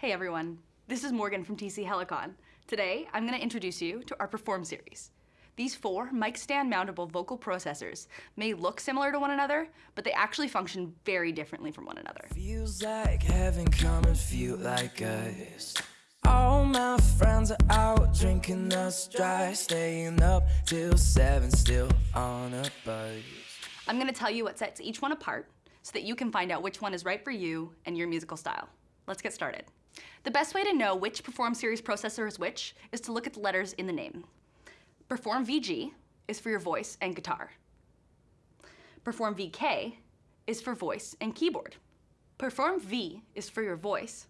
Hey everyone, this is Morgan from TC Helicon. Today, I'm going to introduce you to our Perform series. These four mic stand mountable vocal processors may look similar to one another, but they actually function very differently from one another. Feels like heaven come and feel like us. All my friends are out drinking us dry, staying up till seven, still on a buzz. I'm going to tell you what sets each one apart so that you can find out which one is right for you and your musical style. Let's get started. The best way to know which Perform series processor is which is to look at the letters in the name. Perform VG is for your voice and guitar. Perform VK is for voice and keyboard. Perform V is for your voice.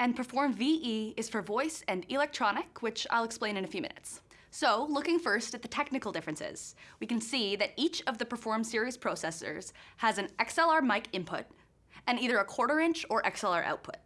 And Perform VE is for voice and electronic, which I'll explain in a few minutes. So, looking first at the technical differences, we can see that each of the Perform series processors has an XLR mic input and either a quarter inch or XLR output.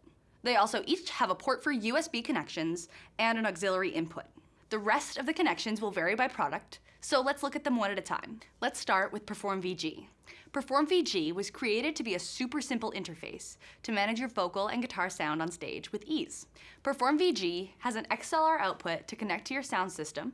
They also each have a port for USB connections and an auxiliary input. The rest of the connections will vary by product, so let's look at them one at a time. Let's start with Perform VG. Perform VG was created to be a super simple interface to manage your vocal and guitar sound on stage with ease. Perform VG has an XLR output to connect to your sound system,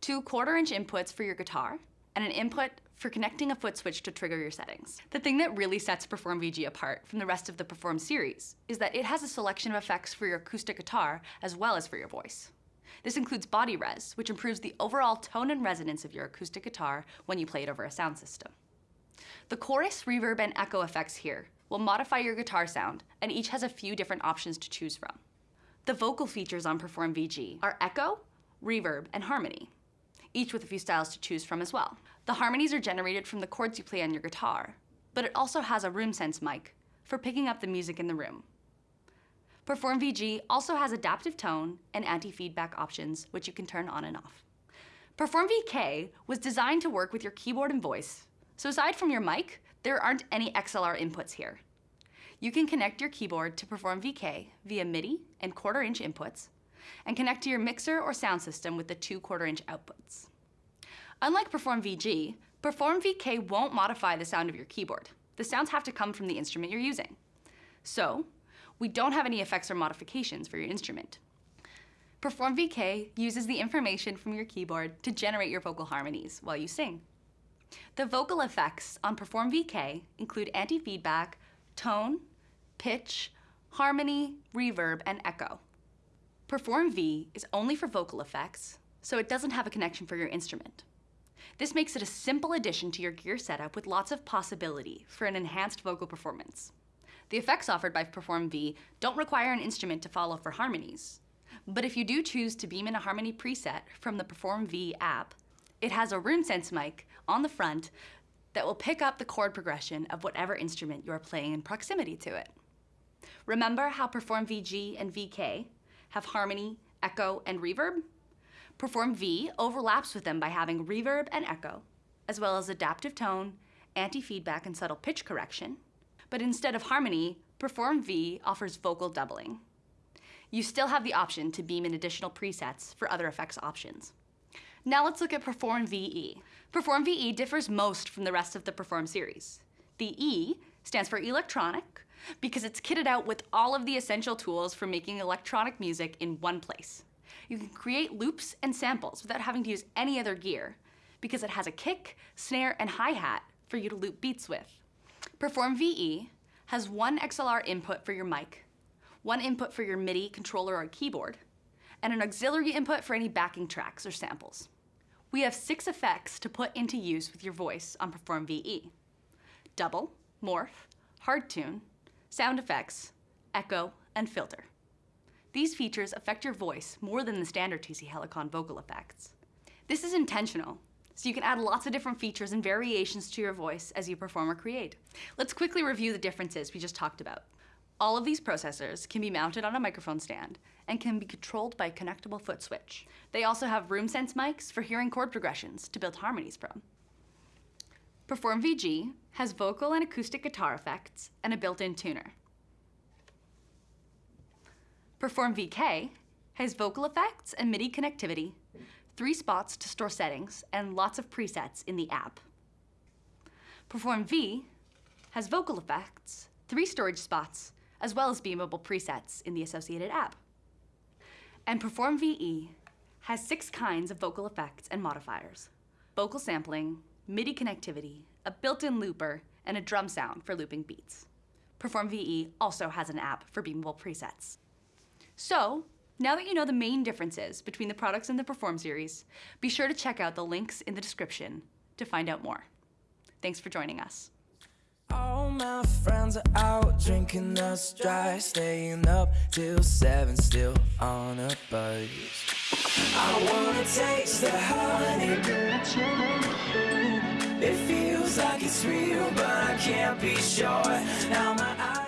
two quarter inch inputs for your guitar, and an input for connecting a foot switch to trigger your settings. The thing that really sets Perform VG apart from the rest of the Perform series is that it has a selection of effects for your acoustic guitar as well as for your voice. This includes BodyRez, which improves the overall tone and resonance of your acoustic guitar when you play it over a sound system. The chorus, reverb, and echo effects here will modify your guitar sound, and each has a few different options to choose from. The vocal features on Perform VG are echo, reverb, and harmony, each with a few styles to choose from as well. The harmonies are generated from the chords you play on your guitar, but it also has a room sense mic for picking up the music in the room. Perform VG also has adaptive tone and anti-feedback options, which you can turn on and off. Perform VK was designed to work with your keyboard and voice, so aside from your mic, there aren't any XLR inputs here. You can connect your keyboard to Perform VK via MIDI and quarter inch inputs, and connect to your mixer or sound system with the two quarter inch outputs. Unlike Perform VG, Perform VK won't modify the sound of your keyboard. The sounds have to come from the instrument you're using. So, we don't have any effects or modifications for your instrument. Perform VK uses the information from your keyboard to generate your vocal harmonies while you sing. The vocal effects on Perform VK include anti-feedback, tone, pitch, harmony, reverb, and echo. Perform V is only for vocal effects, so it doesn't have a connection for your instrument. This makes it a simple addition to your gear setup with lots of possibility for an enhanced vocal performance. The effects offered by Perform V don't require an instrument to follow for harmonies. But if you do choose to beam in a harmony preset from the Perform V app, it has a room sense mic on the front that will pick up the chord progression of whatever instrument you are playing in proximity to it. Remember how Perform VG and VK have harmony, echo, and reverb? Perform V overlaps with them by having reverb and echo, as well as adaptive tone, anti-feedback, and subtle pitch correction, but instead of harmony, Perform V offers vocal doubling. You still have the option to beam in additional presets for other effects options. Now let's look at Perform VE. Perform VE differs most from the rest of the Perform series. The E stands for electronic because it's kitted out with all of the essential tools for making electronic music in one place. You can create loops and samples without having to use any other gear because it has a kick, snare, and hi-hat for you to loop beats with. Perform VE has one XLR input for your mic, one input for your MIDI controller or keyboard, and an auxiliary input for any backing tracks or samples. We have six effects to put into use with your voice on Perform VE. Double, morph, hard tune, sound effects, echo, and filter. These features affect your voice more than the standard TC Helicon vocal effects. This is intentional so you can add lots of different features and variations to your voice as you perform or create. Let's quickly review the differences we just talked about. All of these processors can be mounted on a microphone stand and can be controlled by a connectable foot switch. They also have room sense mics for hearing chord progressions to build harmonies from. Perform VG has vocal and acoustic guitar effects and a built-in tuner. Perform VK has vocal effects and MIDI connectivity three spots to store settings, and lots of presets in the app. Perform V has vocal effects, three storage spots, as well as beamable presets in the associated app. And Perform VE has six kinds of vocal effects and modifiers vocal sampling, MIDI connectivity, a built in looper, and a drum sound for looping beats. Perform VE also has an app for beamable presets. So, now that you know the main differences between the products in the Perform series, be sure to check out the links in the description to find out more. Thanks for joining us. All my friends are out drinking us dry, staying up till seven, still on a buzz. I wanna taste the honey. It feels like it's real, but I can't be sure. Now my eyes.